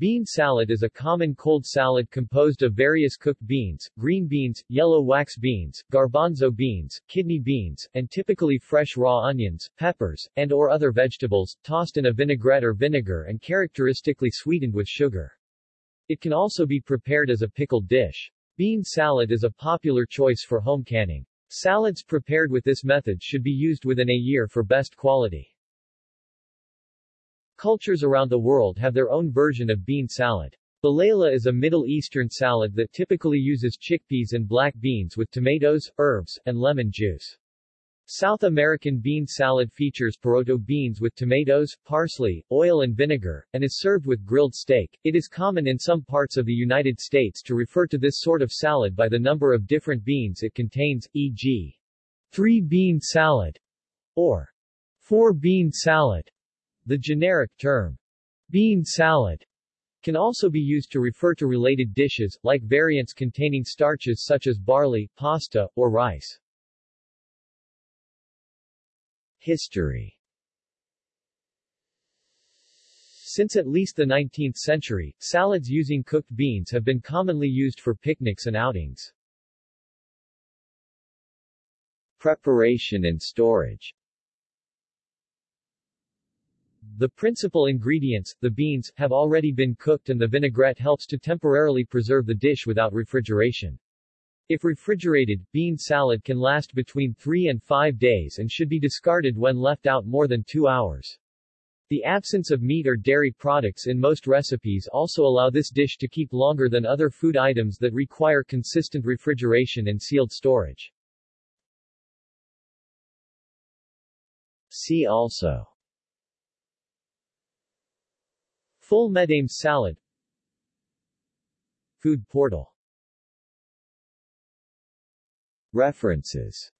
Bean salad is a common cold salad composed of various cooked beans, green beans, yellow wax beans, garbanzo beans, kidney beans, and typically fresh raw onions, peppers, and or other vegetables, tossed in a vinaigrette or vinegar and characteristically sweetened with sugar. It can also be prepared as a pickled dish. Bean salad is a popular choice for home canning. Salads prepared with this method should be used within a year for best quality. Cultures around the world have their own version of bean salad. Balela is a Middle Eastern salad that typically uses chickpeas and black beans with tomatoes, herbs, and lemon juice. South American bean salad features poroto beans with tomatoes, parsley, oil and vinegar, and is served with grilled steak. It is common in some parts of the United States to refer to this sort of salad by the number of different beans it contains, e.g. three-bean salad or four-bean salad. The generic term, bean salad, can also be used to refer to related dishes, like variants containing starches such as barley, pasta, or rice. History Since at least the 19th century, salads using cooked beans have been commonly used for picnics and outings. Preparation and storage the principal ingredients, the beans, have already been cooked and the vinaigrette helps to temporarily preserve the dish without refrigeration. If refrigerated, bean salad can last between 3 and 5 days and should be discarded when left out more than 2 hours. The absence of meat or dairy products in most recipes also allow this dish to keep longer than other food items that require consistent refrigeration and sealed storage. See also Ful Medames salad. Food portal. References